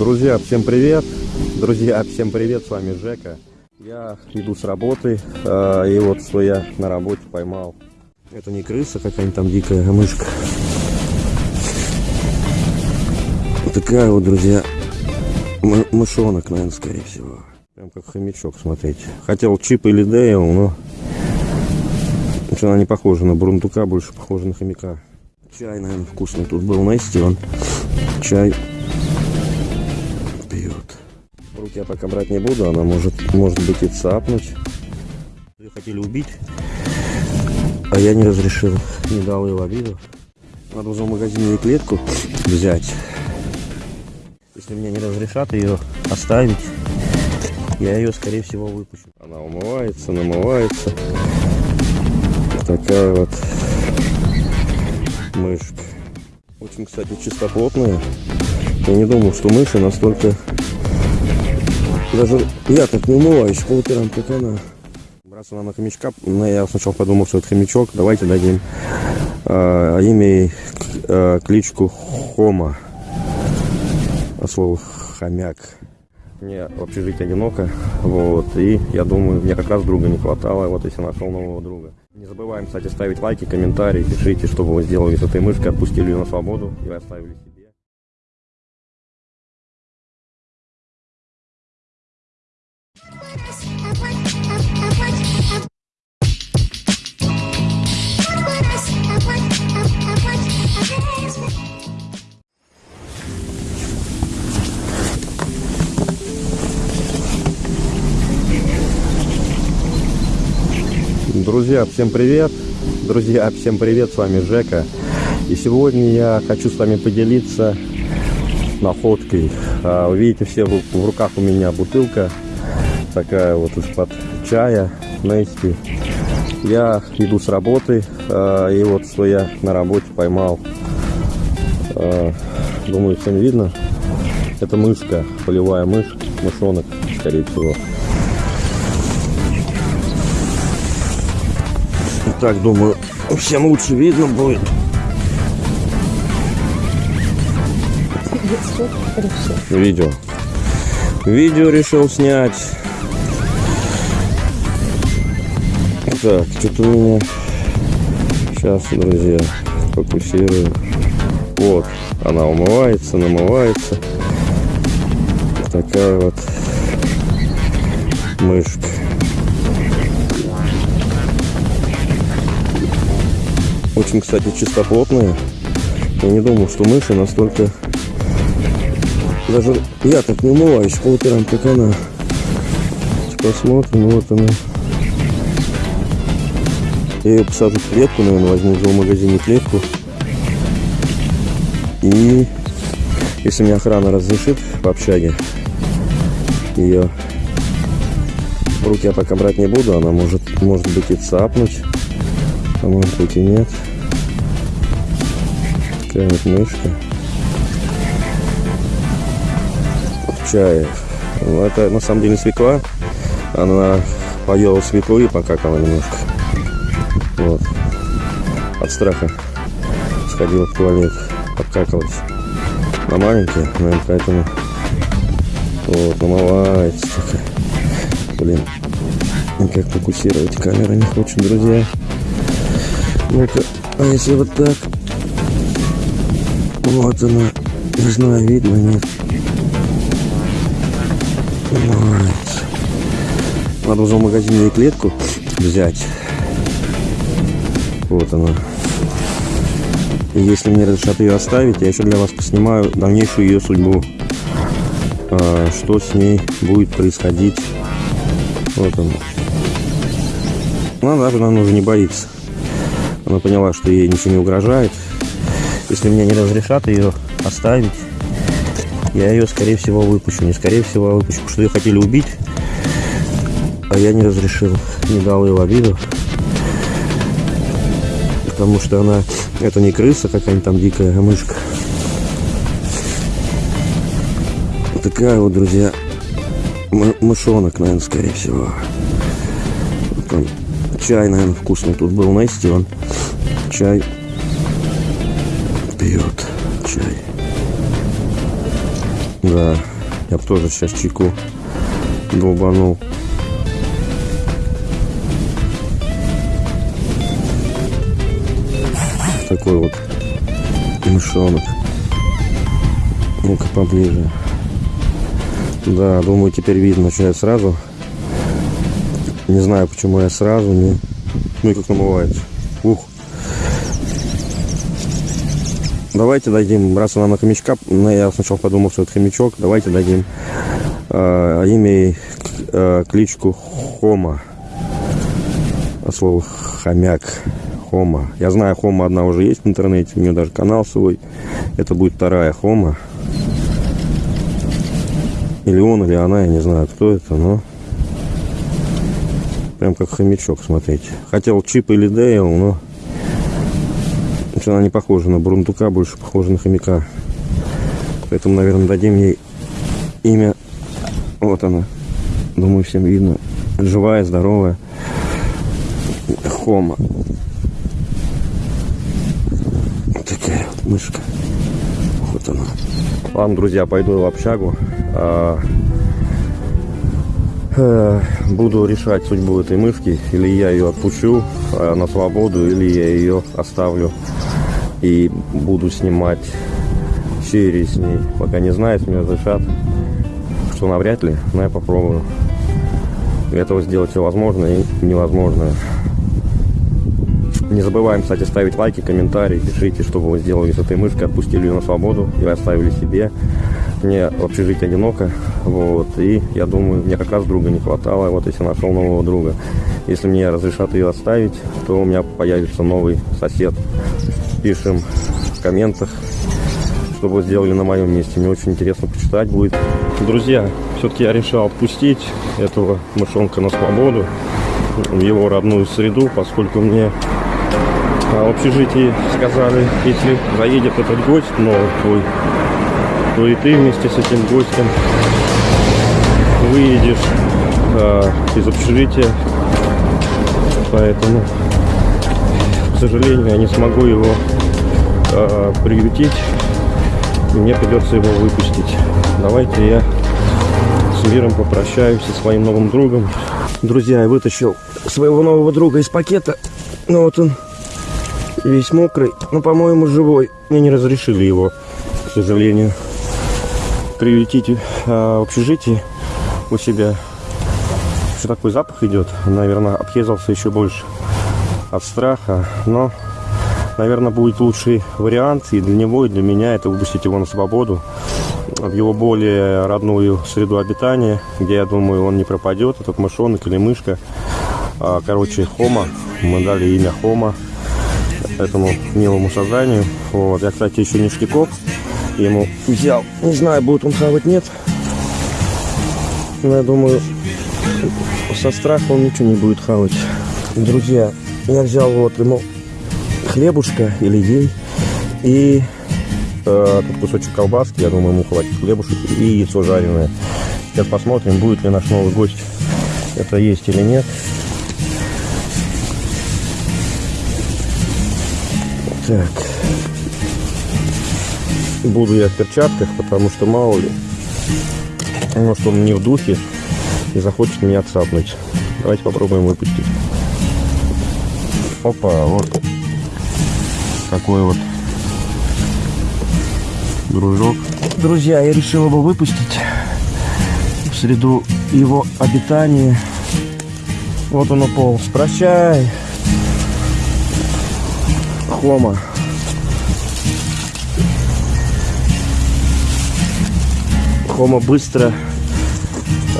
Друзья, всем привет! Друзья, всем привет! С вами Жека. Я иду с работы, э, и вот что я на работе поймал. Это не крыса какая-нибудь там дикая, а мышка. Вот такая вот, друзья, мышонок, наверное, скорее всего. Прям как хомячок, смотрите. Хотел чип или Дейл, но... Она не похожа на бурундука, больше похожа на хомяка. Чай, наверное, вкусный тут был, знаете, он чай Руки я пока брать не буду, она может, может быть и цапнуть. Ее хотели убить, а я не разрешил, не дал ее в обиду. Надо в магазине клетку взять. Если мне не разрешат ее оставить, я ее, скорее всего, выпущу. Она умывается, намывается. Такая вот мышка. Очень, кстати, чистоплотная. Я не думал, что мыши настолько даже я так не умываюсь по утрам, как она. Браться нам на хомячка, но я сначала подумал, что это хомячок. Давайте дадим э, имя э, кличку Хома. А слово хомяк. Мне в общежитии одиноко, вот, и я думаю, мне как раз друга не хватало, вот, если нашел нового друга. Не забываем, кстати, ставить лайки, комментарии, пишите, что вы сделали с этой мышкой, отпустили ее на свободу и оставили себе. Друзья, всем привет! Друзья, всем привет! С вами Жека. И сегодня я хочу с вами поделиться находкой. А, вы видите, все в руках у меня бутылка такая вот из-под чая, Нести. Я иду с работы, э, и вот что я на работе поймал. Э, думаю, всем видно. Это мышка, полевая мышь, мышонок, скорее всего. Так, думаю, всем лучше видно будет. Видео. Видео решил снять. Так, что-то у меня... Сейчас, друзья, фокусирую. Вот, она умывается, намывается. Такая вот мышка. Очень, кстати, чистоплотная. Я не думал, что мыши настолько... Даже я так не умываюсь по утрам, как она. Посмотрим, вот она. Я ее посажу в клетку, наверное, возьму в магазине клетку. И если мне охрана разрешит в общаге, ее в руки я пока брать не буду, она может, может быть и цапнуть, а может быть и нет. Такая вот мышка. В чае. Ну, это на самом деле свекла. Она поела свеклы и покакала немножко. Вот. От страха сходила в туалет, обкакалась. На маленькие, наверное, поэтому вот, намывается такая. Блин, никак фокусировать камера не хочет, друзья. Ну-ка, а если вот так? Вот она. Не знаю, видно, нет. Намывается. Надо уже в магазине клетку взять. Вот она. И если мне разрешат ее оставить, я еще для вас поснимаю дальнейшую ее судьбу. А, что с ней будет происходить. Вот она. Ну, она, она уже не боится. Она поняла, что ей ничего не угрожает. Если мне не разрешат ее оставить, я ее, скорее всего, выпущу. Не скорее всего, а выпущу, что ее хотели убить, а я не разрешил, не дал ее в обиду потому что она, это не крыса какая-нибудь там дикая, мышка. Вот такая вот, друзья, мышонок, наверное, скорее всего. Там чай, наверное, вкусный тут был, Нести, он чай пьет, чай. Да. Я тоже сейчас чайку долбанул. Такой вот мышонок. Ну-ка поближе. Да, думаю, теперь видно, я сразу. Не знаю, почему я сразу не... Ну и как намывается. Ух. Давайте дадим, раз она на хомячка, ну, я сначала подумал, что это хомячок, давайте дадим э, имя э, кличку Хома. От слова хомяк. Хома. Я знаю, Хома одна уже есть в интернете, у нее даже канал свой. Это будет вторая Хома. Или он, или она, я не знаю, кто это, но... Прям как хомячок, смотрите. Хотел Чип или Дейл, но... Она не похожа на Брундука, больше похожа на хомяка. Поэтому, наверное, дадим ей имя. Вот она. Думаю, всем видно. Живая, здоровая. Хома. Вот такая вот мышка. Вот она. Ладно, друзья, пойду в общагу. Э, буду решать судьбу этой мышки. Или я ее отпущу а, на свободу, или я ее оставлю и буду снимать серии с ней. Пока не знаю, если мне разрешат, что навряд ли, но я попробую. Для этого сделать все возможное и невозможное. Не забываем, кстати, ставить лайки, комментарии, пишите, что вы сделали с этой мышкой, отпустили ее на свободу или оставили себе. Мне в общежитии одиноко, вот, и я думаю, мне как раз друга не хватало, вот если нашел нового друга. Если мне разрешат ее оставить, то у меня появится новый сосед. Пишем в комментах, что вы сделали на моем месте. Мне очень интересно почитать будет. Друзья, все-таки я решил отпустить этого мышонка на свободу в его родную среду, поскольку мне в общежитии сказали, если заедет этот гость новый твой, то и ты вместе с этим гостем выедешь а, из общежития. Поэтому, к сожалению, я не смогу его а, приютить. Мне придется его выпустить. Давайте я с миром попрощаюсь со своим новым другом. Друзья, я вытащил своего нового друга из пакета. Ну вот он весь мокрый, но, по-моему, живой. Мне не разрешили его, к сожалению, приютить а, в общежитии у себя. Что такой запах идет? Наверное, объездался еще больше от страха, но, наверное, будет лучший вариант и для него, и для меня это выпустить его на свободу в его более родную среду обитания, где, я думаю, он не пропадет, этот мышонок или мышка. А, короче, Хома, мы дали имя Хома, этому милому созданию. Вот. Я, кстати, еще ништяков ему взял. Не знаю, будет он хавать, нет. Но я думаю, со страха он ничего не будет хавать. Друзья, я взял вот ему хлебушка или ей и э, кусочек колбаски, я думаю, ему хватит хлебушек и яйцо жареное. Сейчас посмотрим, будет ли наш новый гость это есть или нет. Так. Буду я в перчатках, потому что мало ли. Может он не в духе и захочет меня цапнуть. Давайте попробуем выпустить. Опа, вот такой вот дружок. Друзья, я решил его выпустить в среду его обитания. Вот он уполз. Прощай. Хома. Хома быстро,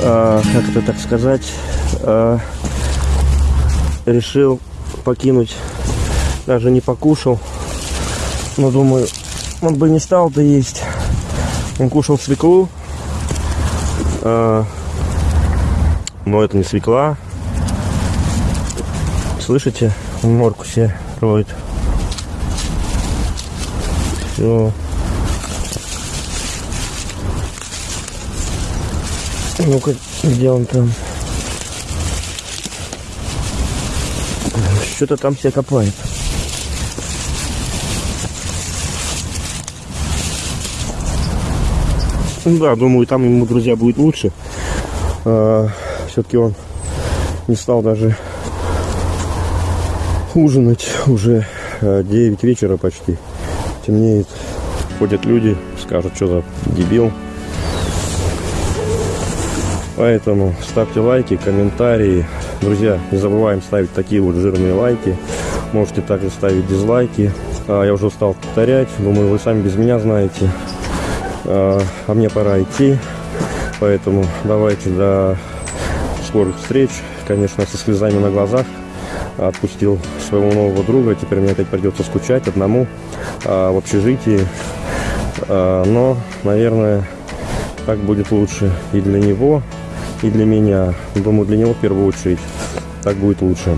э, как это так сказать, э, решил покинуть. Даже не покушал. Но думаю, он бы не стал-то есть. Он кушал свеклу. Э, но это не свекла. Слышите? Морку себе роет. Все. Ну-ка, где он там? Что-то там все копает. Ну да, думаю, там ему, друзья, будет лучше. Все-таки он не стал даже ужинать. Уже 9 вечера почти. Темнеет. Ходят люди, скажут, что за дебил. Поэтому ставьте лайки, комментарии. Друзья, не забываем ставить такие вот жирные лайки. Можете также ставить дизлайки. А, я уже устал повторять. Думаю, вы сами без меня знаете. А, а мне пора идти. Поэтому давайте до скорых встреч. Конечно, со слезами на глазах отпустил своего нового друга. Теперь мне опять придется скучать одному а, в общежитии. А, но, наверное, так будет лучше и для него, и для меня. Думаю, для него в первую очередь так будет лучше.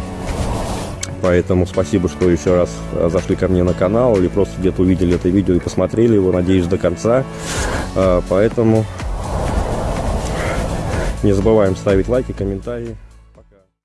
Поэтому спасибо, что еще раз а, зашли ко мне на канал или просто где-то увидели это видео и посмотрели его, надеюсь, до конца. А, поэтому не забываем ставить лайки, комментарии.